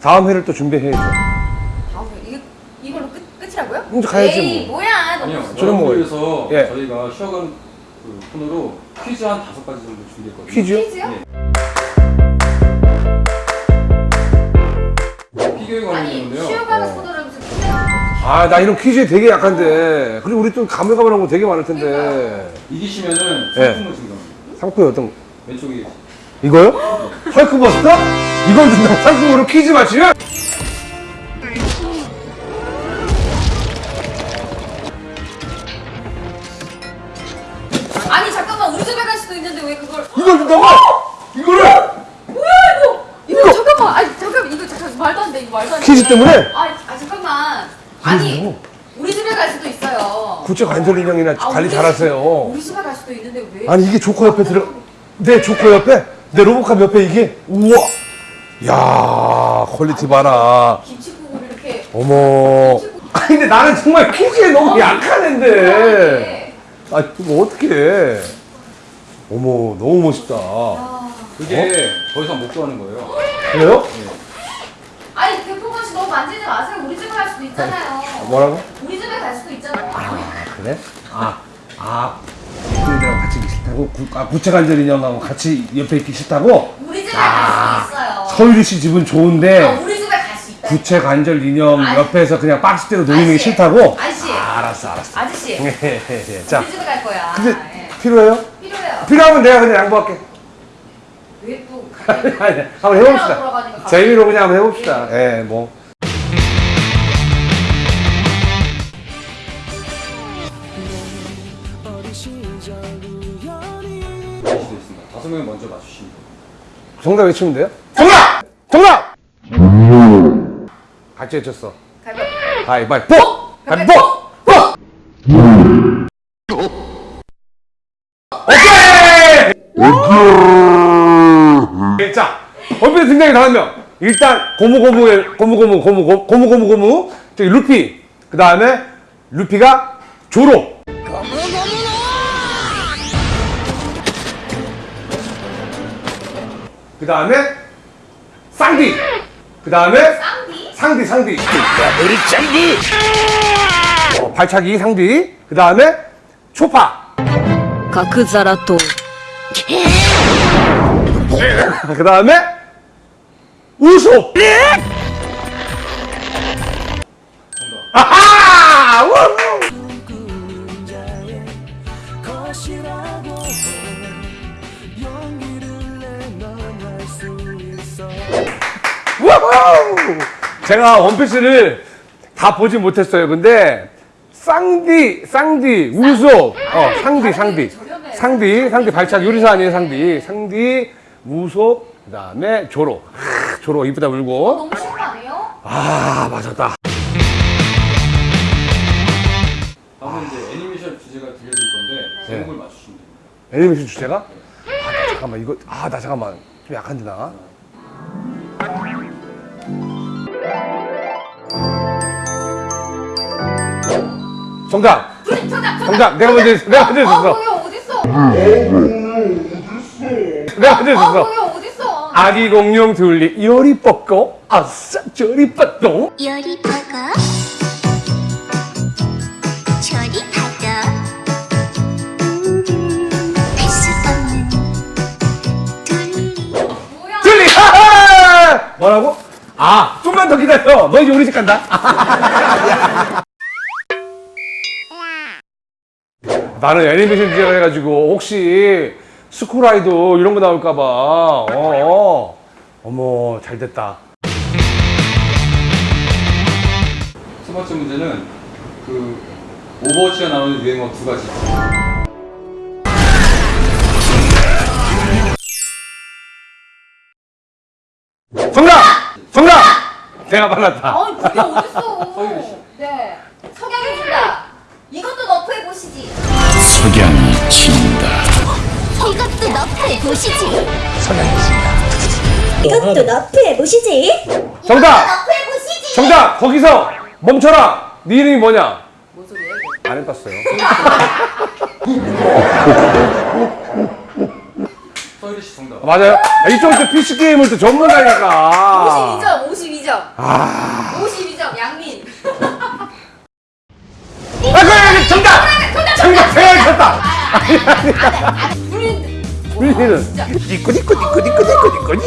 다음 회를 또 준비해야죠. 다음 이게 이걸로 끝 끝이라고요? 이제 가야지 에이, 뭐. 뭐야? 너무 아니요. 저는 뭐- 위해서 예. 저희가 쉬어가는 그 코너로 퀴즈 한 다섯 가지 정도 준비했거든요. 퀴즈요? 퀴즈요? 네. 관련. 쉬어가는 어. 무슨? 아, 나 이런 퀴즈에 되게 약한데. 그리고 우리 또 가물가물한 거 되게 많을 텐데. 이기시면은 예. 상품을 준답니다. 상품이 어떤, 왼쪽에 이거요? 헐크버스터? 이걸 준다고 상품으로 퀴즈 맞추면? 아니 잠깐만 우리 집에 갈 수도 있는데 왜 그걸? 이걸 준다고? 이거를? 뭐야 이거? 이거 잠깐만 아니 잠깐만 이거 잠깐 말도 안돼 이거 말도 안 돼. 퀴즈 때문에? 아, 아 잠깐만. 아니 뭐? 우리 집에 갈 수도 있어요. 구체 관절 인형이나 아, 관리 우리 잘하세요. 우리 집에 갈 수도 있는데 왜? 아니, 이게 조커 옆에 들어, 내 조커 옆에? 내 로봇캅 옆에 이게? 우와! 야 퀄리티 봐라. 김치국을 이렇게 어머. 아니, 근데 나는 정말 퀴즈에 너무 약한 앤데. 아, 이거 어떡해. 어머, 너무 멋있다. 아, 그게 더 이상 못 구하는 거예요. 그래요? 아니 대포건 씨 너무 만지지 마세요. 우리 집에 갈 수도 있잖아요. 뭐라고? 우리 집에 갈 수도 있잖아요. 아, 그래? 아, 아. 친 싫다고? 구, 아, 구체관절 인형하고 같이 옆에 있기 싫다고? 우리 집에 아, 갈 수도 있어요. 서유리 씨 집은 좋은데 아, 우리 집에 갈 수 있다. 구체관절 인형 아니. 옆에서 그냥 박스대로 놓이는 게 아저씨, 싫다고? 아저씨. 아, 알았어, 알았어. 아저씨. 예, 자, 우리 집에 갈 거야. 근데 예. 필요해요? 필요해요. 필요하면 내가 그냥 양보할게. 왜 또? 아니, 아니, 한번 해봅시다. 재미로 그냥 한번 해봅시다. 예, 뭐. 다. 다섯 명 먼저 맞추시면 돼요. 정답 외치면 돼요? 정답! 정답! 같이 외쳤어. 가위바위보. 가위바위보! 가위바위보! 오케이! 자, 원피스 등장이 다섯 명. 일단 고무고무의 고무고무 고무고무 고무고무 고무 저기 루피 그 다음에 루피가 조로 그 다음에 쌍디. 그 다음에 쌍디 상디. 머리짱디 어, 발차기 상디. 그 다음에 초파. 가크자라토 그, 그 다음에 우소 예! 아하! 제가 원피스를 다 보지 못했어요. 근데 쌍디, 쌍디, 우소, 어, 상디, 상디. 상디, 상디 발차기 요리사 아니에요, 상디, 상디, 우소, 그 다음에 조로, 하, 조로 이쁘다 울고. 너무 쉬운 거 아니에요? 아 맞았다. 다음은 이제 애니메이션 주제가 들려드릴 건데 네. 제목을 맞추시면 됩니다. 애니메이션 주제가? 아, 나 잠깐만 이거 아 나 잠깐만 좀 약한데 나. 정답. 둘, 정답, 정답. 정답. 내가 먼저 했어. 내가 먼저 어, 했어. 거기 어딨어? 내가 먼저 어, 했어. 거기 어딨어? 아기 공룡 둘리 요리 뻗고 아싸 저리 뻗고 요리 저리 둘리 하하! 뭐라고? 아 좀만 더 기다려. 너 이제 우리 집 간다. 나는 애니메이션 주제가 해가지고 혹시 스쿨아이도 이런 거 나올까봐 어, 어. 어머 잘 됐다 첫 번째 문제는 그 오버워치가 나오는 유행어 두 가지. 정답! 정답! 내가 빨랐다 아니 그게 어딨어? 네. 석양이 진다. 이것도 nerf해 보시지. 진다. 이것도 nerf해 보시지. 선행했습니다. 이것도 어, 너프해 보시지. 정답. 정답. 거기서 멈춰라. 네 이름이 뭐냐? 뭔 소리야? 안 해봤어요. 서유리씨 정답. 맞아요. 아, 이쪽은 또 PC 게임을 또 전문가니까. 52점, 52점. 아. 52점, 양민. 아, 그래, 정답! 정답! 정답! 정답! 정답! 정답! 정답! 뿌린다 뿌리는 니꾸니꾸니꾸니꾸니꾸니꾸니